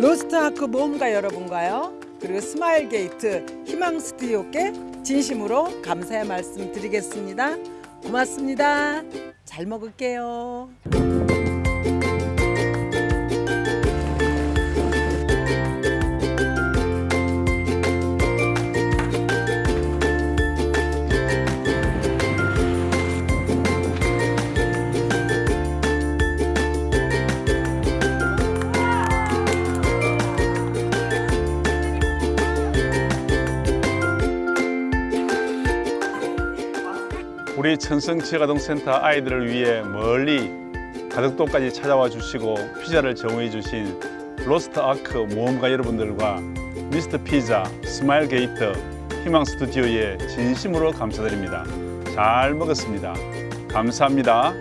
로스트아크 모험가 여러분과요. 그리고 스마일 게이트 희망 스튜디오께 진심으로 감사의 말씀 드리겠습니다. 고맙습니다. 잘 먹을게요. 우리 천성지역아동센터 아이들을 위해 멀리 가덕도까지 찾아와 주시고 피자를 제공해 주신 로스트 아크 모험가 여러분들과 미스터 피자, 스마일 게이트, 희망 스튜디오에 진심으로 감사드립니다. 잘 먹었습니다. 감사합니다.